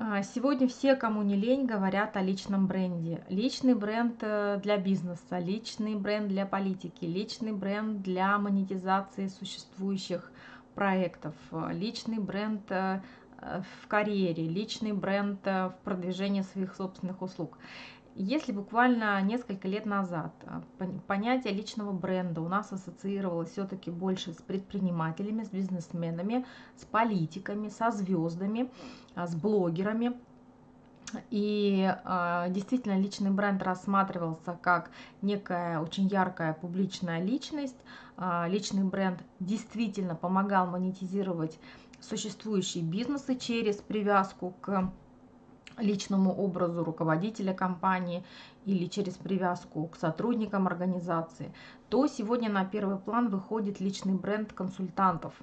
А, Сегодня все, кому не лень, говорят о личном бренде. Личный бренд э, для бизнеса, личный бренд для политики, личный бренд для монетизации существующих проектов, личный бренд э, э, в карьере, личный бренд в продвижении своих собственных услуг. Если буквально несколько лет назад а, пон- понятие личного бренда у нас ассоциировалось все-таки больше с предпринимателями, с бизнесменами, с политиками, со звездами, а, с блогерами, и а, действительно личный бренд рассматривался как некая очень яркая публичная личность. Личный бренд действительно помогал монетизировать существующие бизнесы через привязку к личному образу руководителя компании или через привязку к сотрудникам организации, то сегодня на первый план выходит личный бренд консультантов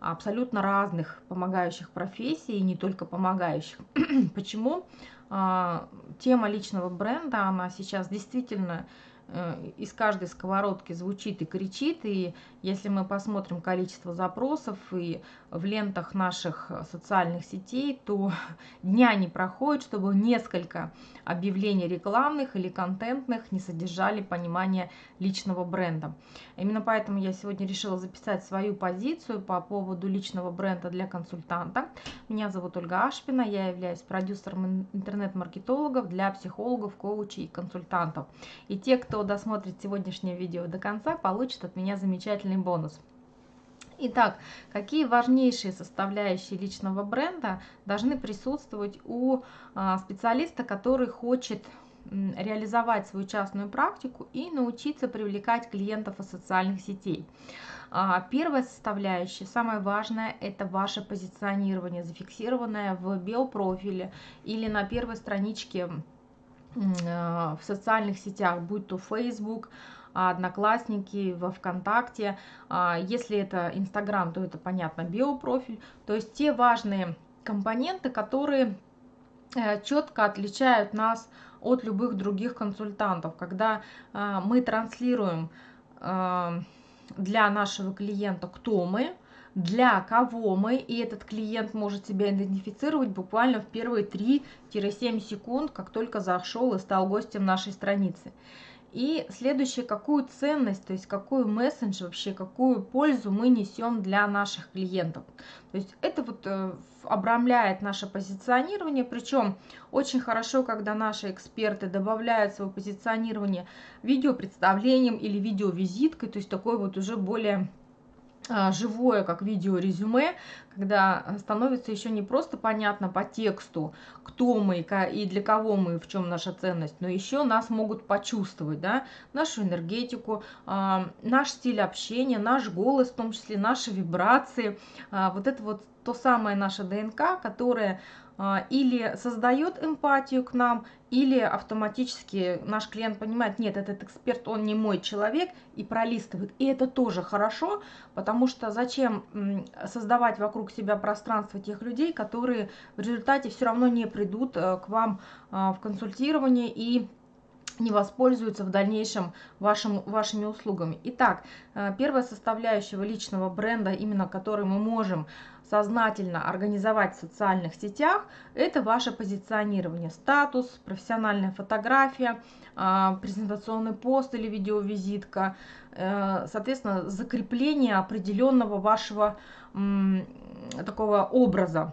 абсолютно разных помогающих профессий, и не только помогающих. Почему? А, Тема личного бренда, она сейчас действительно из каждой сковородки звучит и кричит, и если мы посмотрим количество запросов и в лентах наших социальных сетей, то дня не проходит, чтобы несколько объявлений рекламных или контентных не содержали понимание личного бренда. Именно поэтому я сегодня решила записать свою позицию по поводу личного бренда для консультанта. Меня зовут Ольга Ашпина, я являюсь продюсером интернет-маркетологов для психологов, коучей и консультантов. И те, кто досмотрит сегодняшнее видео до конца, получат от меня замечательный бонус. Итак, какие важнейшие составляющие личного бренда должны присутствовать у а, специалиста, который хочет реализовать свою частную практику и научиться привлекать клиентов из социальных сетей. А, первая составляющая, самое важное, это ваше позиционирование, зафиксированное в биопрофиле или на первой страничке в социальных сетях, будь то Facebook, Одноклассники, во ВКонтакте. А, если это Инстаграм, то это, понятно, биопрофиль. То есть те важные компоненты, которые э, четко отличают нас от любых других консультантов. Когда а, мы транслируем а, для нашего клиента, кто мы, для кого мы, и этот клиент может себя идентифицировать буквально в первые 3-7 секунд, как только зашел и стал гостем нашей страницы. И следующее, какую ценность, то есть какой месседж вообще, какую пользу мы несем для наших клиентов. То есть это вот э, обрамляет наше позиционирование, причем очень хорошо, когда наши эксперты добавляют свое позиционирование видеопредставлением или видеовизиткой, то есть такой вот уже более живое, как видео резюме, когда становится еще не просто понятно по тексту, кто мы и для кого мы, в чем наша ценность, но еще нас могут почувствовать, да, нашу энергетику, а, наш стиль общения, наш голос, в том числе наши вибрации, а, вот это вот то самое наше ДНК, которое а, или создает эмпатию к нам, или автоматически наш клиент понимает, нет, этот эксперт, он не мой человек, и пролистывает. И это тоже хорошо, потому что зачем создавать вокруг себя пространство тех людей, которые в результате все равно не придут э, к вам а, в консультирование и не воспользуются в дальнейшем вашим, вашими услугами. Итак, э, первая составляющая личного бренда, именно который мы можем сознательно организовать в социальных сетях, это ваше позиционирование, статус, профессиональная фотография, э, презентационный пост или видеовизитка, э, соответственно, закрепление определенного вашего такого образа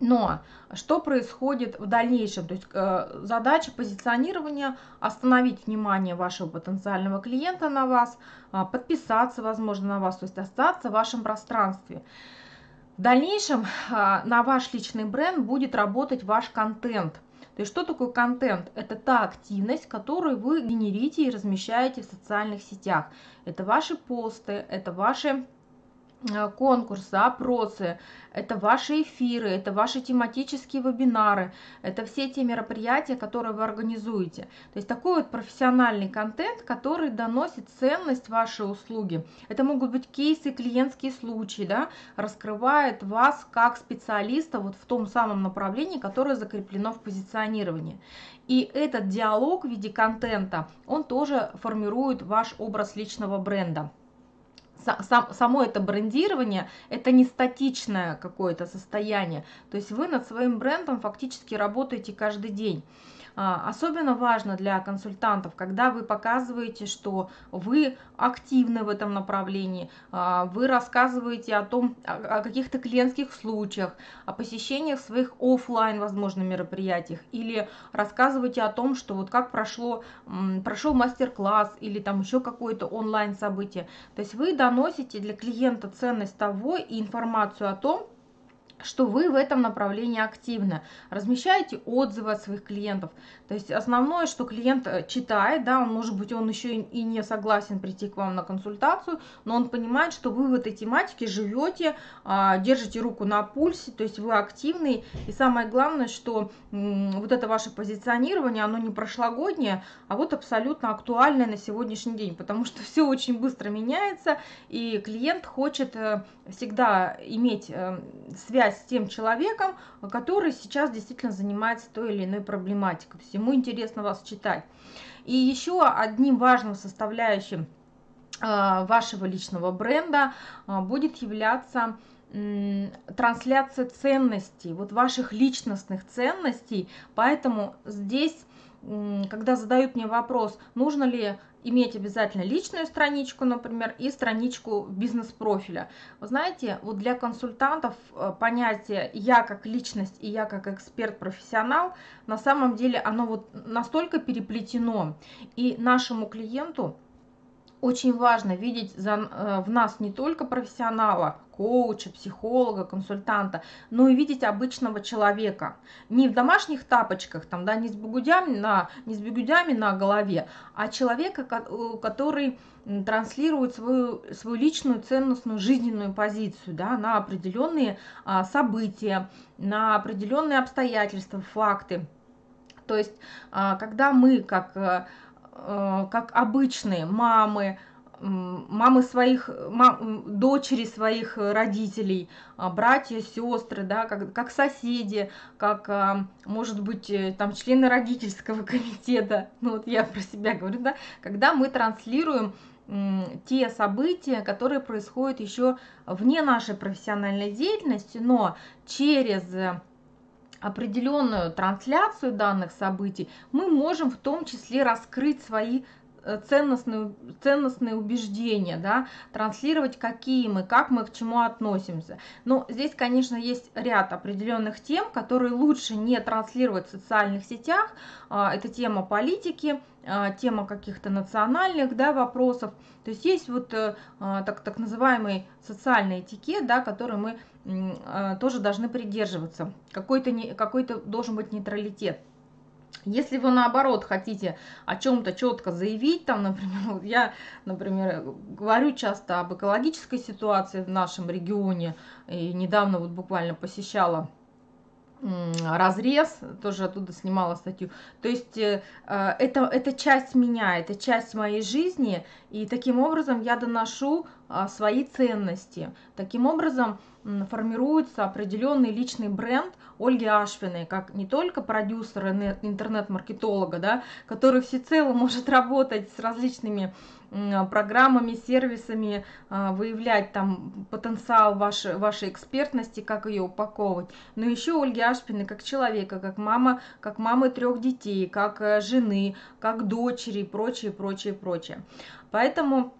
но что происходит в дальнейшем? То есть э, задача позиционирования остановить внимание вашего потенциального клиента на вас, э, подписаться, возможно, на вас, то есть остаться в вашем пространстве. В дальнейшем э, на ваш личный бренд будет работать ваш контент. То есть что такое контент? Это та активность, которую вы генерите и размещаете в социальных сетях. Это ваши посты, это ваши конкурсы, опросы, это ваши эфиры, это ваши тематические вебинары, это все те мероприятия, которые вы организуете. То есть такой вот профессиональный контент, который доносит ценность вашей услуги. Это могут быть кейсы, клиентские случаи, да, раскрывает вас как специалиста вот в том самом направлении, которое закреплено в позиционировании. И этот диалог в виде контента, он тоже формирует ваш образ личного бренда. Сам, само это брендирование, это не статичное какое-то состояние. То есть вы над своим брендом фактически работаете каждый день. А, особенно важно для консультантов, когда вы показываете, что вы активны в этом направлении, а, вы рассказываете о том, о каких-то клиентских случаях, о посещениях своих офлайн, возможно, мероприятиях, или рассказываете о том, что вот как прошло, прошел мастер-класс или там еще какое-то онлайн событие. То есть вы доносите для клиента ценность того и информацию о том, что вы в этом направлении активны, размещаете отзывы от своих клиентов. То есть основное, что клиент э, читает, да, он может быть, он еще и не согласен прийти к вам на консультацию, но он понимает, что вы в этой тематике живете, а, держите руку на пульсе, то есть вы активный. И самое главное, что вот это ваше позиционирование, оно не прошлогоднее, а вот абсолютно актуальное на сегодняшний день, потому что все очень быстро меняется, и клиент хочет э, всегда иметь э, связь с тем человеком, который сейчас действительно занимается той или иной проблематикой. То есть ему интересно вас читать. И еще одним важным составляющим э, вашего личного бренда э, будет являться трансляция ценностей, вот ваших личностных ценностей. Поэтому здесь, когда задают мне вопрос, нужно ли иметь обязательно личную страничку, например, и страничку бизнес-профиля. Вы знаете, вот для консультантов э, понятие «я как личность» и «я как эксперт-профессионал» на самом деле оно вот настолько переплетено, и нашему клиенту очень важно видеть за, э, в нас не только профессионала, коуча, психолога, консультанта, но и видеть обычного человека. Не в домашних тапочках, там, да, не, с бегудями на, не с бегудями на голове, а человека, который транслирует свою, свою личную ценностную жизненную позицию да, на определенные а, события, на определенные обстоятельства, факты. То есть, а, когда мы как э, Э, как обычные мамы, мамы своих, мам, дочери своих родителей, а, братья, сестры, да, как, как соседи, как, а, может быть, э, там члены родительского комитета, ну вот я про себя говорю, да, когда мы транслируем те события, которые происходят еще вне нашей профессиональной деятельности, но через определенную трансляцию данных событий, мы можем в том числе раскрыть свои Э, ценностные, ценностные убеждения, да, транслировать, какие мы, как мы к чему относимся. Но здесь, конечно, есть ряд определенных тем, которые лучше не транслировать в социальных сетях. А, это тема политики, а, тема каких-то национальных да, вопросов. То есть есть вот э, а, так, так называемый социальный этикет, да, который мы тоже должны придерживаться. Какой-то какой, -то, должен быть нейтралитет. Если вы наоборот хотите о чем-то четко заявить, там, например, я, например, говорю часто об экологической ситуации в нашем регионе, и недавно вот буквально посещала разрез, тоже оттуда снимала статью. То есть э, это, это часть меня, это часть моей жизни, и таким образом я доношу а, свои ценности. Таким образом формируется определенный личный бренд Ольги Ашвиной, как не только продюсера, интернет-маркетолога, да, который всецело может работать с различными программами, сервисами, а, выявлять там потенциал вашей, вашей экспертности, как ее упаковывать. Но еще Ольги Ашпиной как человека, как мама, как мамы трех детей, как э, жены, как дочери и прочее, прочее, прочее. Поэтому а,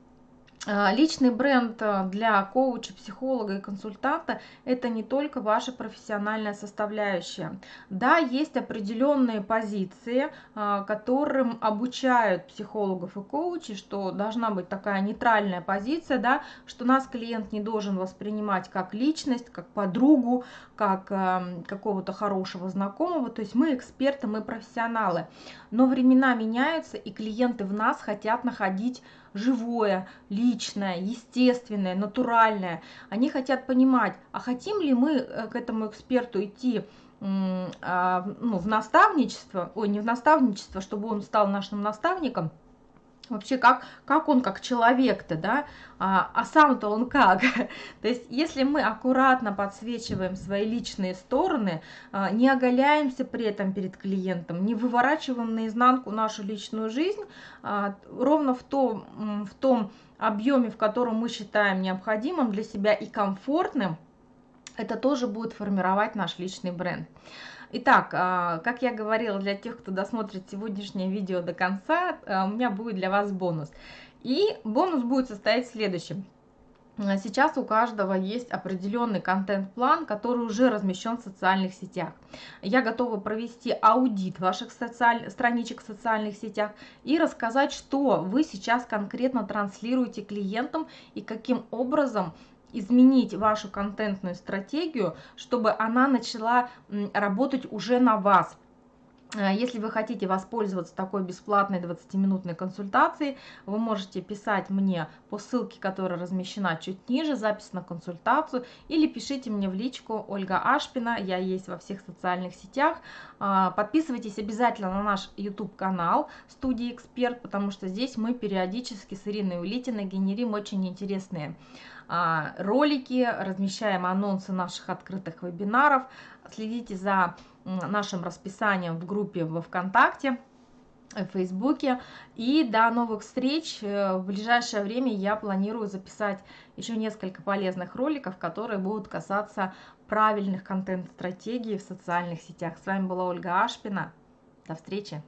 личный бренд а, для коуча, психолога и консультанта – это не только ваша профессиональная составляющая. Да, есть определенные позиции, а, которым обучают психологов и коучей, что должна быть такая нейтральная позиция, да, что нас клиент не должен воспринимать как личность, как подругу, как какого-то хорошего знакомого. То есть мы эксперты, мы профессионалы. Но времена меняются, и клиенты в нас хотят находить живое, личное, естественное, натуральное. Они хотят понимать, а хотим ли мы э, к этому эксперту идти а, ну, в наставничество, ой, не в наставничество, чтобы он стал нашим наставником, вообще как, как он как человек-то, да, а, а сам-то он как. То есть если мы аккуратно подсвечиваем свои личные стороны, а, не оголяемся при этом перед клиентом, не выворачиваем наизнанку нашу личную жизнь, а, ровно в том, в том объеме, в котором мы считаем необходимым для себя и комфортным, это тоже будет формировать наш личный бренд. Итак, а, как я говорила, для тех, кто досмотрит сегодняшнее видео до конца, а, у меня будет для вас бонус. И бонус будет состоять в следующем. А, сейчас у каждого есть определенный контент-план, который уже размещен в социальных сетях. Я готова провести аудит ваших социаль... страничек в социальных сетях и рассказать, что вы сейчас конкретно транслируете клиентам и каким образом изменить вашу контентную стратегию, чтобы она начала работать уже на вас. Э, если вы хотите воспользоваться такой бесплатной 20-минутной консультацией, вы можете писать мне по ссылке, которая размещена чуть ниже, запись на консультацию, или пишите мне в личку Ольга Ашпина, я есть во всех социальных сетях. А, подписывайтесь обязательно на наш YouTube-канал «Студия Эксперт», потому что здесь мы периодически с Ириной Улитиной генерим очень интересные ролики, размещаем анонсы наших открытых вебинаров. Следите за нашим расписанием в группе во ВКонтакте, в Фейсбуке. И до новых встреч. Э, в ближайшее время я планирую записать еще несколько полезных роликов, которые будут касаться правильных контент-стратегий в социальных сетях. С вами была Ольга Ашпина. До встречи!